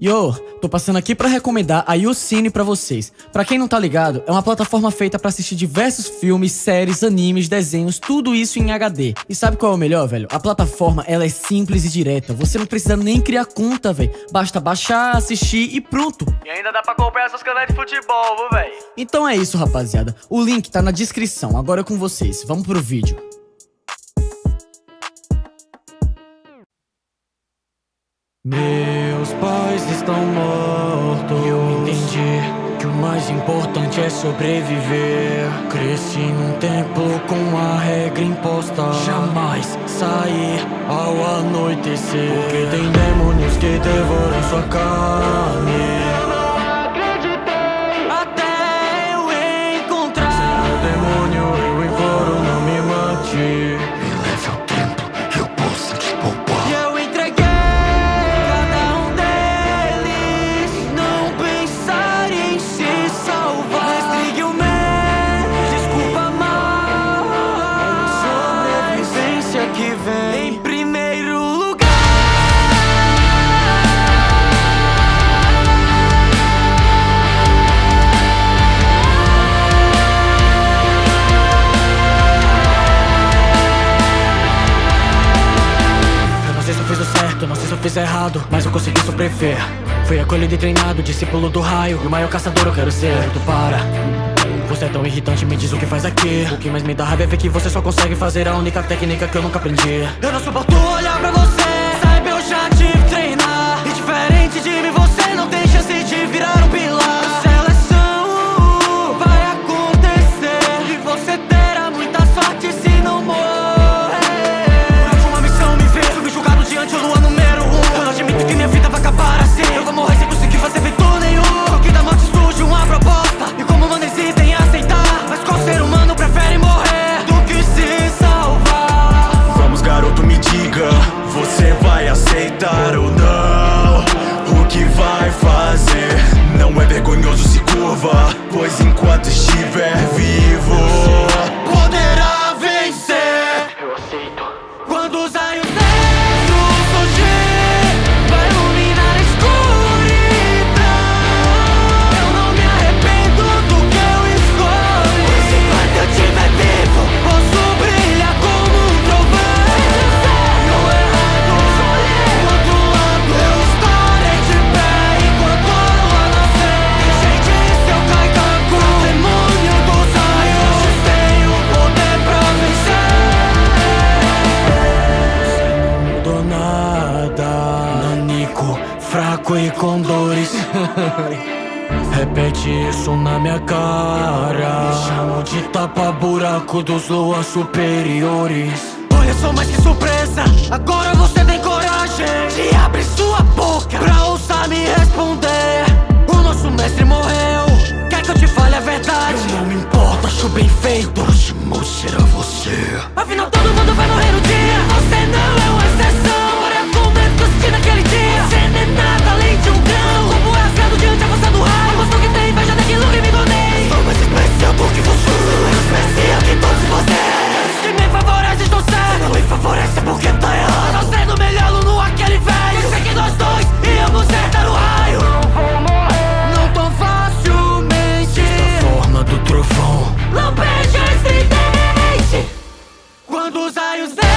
Yo, tô passando aqui pra recomendar a YouCine pra vocês. Pra quem não tá ligado, é uma plataforma feita pra assistir diversos filmes, séries, animes, desenhos, tudo isso em HD. E sabe qual é o melhor, velho? A plataforma, ela é simples e direta. Você não precisa nem criar conta, velho. Basta baixar, assistir e pronto. E ainda dá pra comprar essas canetas de futebol, viu, velho? Então é isso, rapaziada. O link tá na descrição. Agora é com vocês. Vamos pro vídeo. Estão mortos. Eu entendi que o mais importante é sobreviver. Cresci num templo com a regra imposta: jamais sair ao anoitecer. Porque tem demônios que devoram sua carne. Errado Mas eu consegui sobreviver. Fui acolhido e treinado, discípulo do raio. E o maior caçador eu quero ser. Tu para. Você é tão irritante, me diz o que faz aqui. O que mais me dá raiva é ver que você só consegue fazer a única técnica que eu nunca aprendi. Eu não suporto olhar pra você e com dores Repete isso na minha cara. Chamo de tapa-buraco dos luas superiores. Olha só mais que surpresa. Agora você tem coragem Cause I use there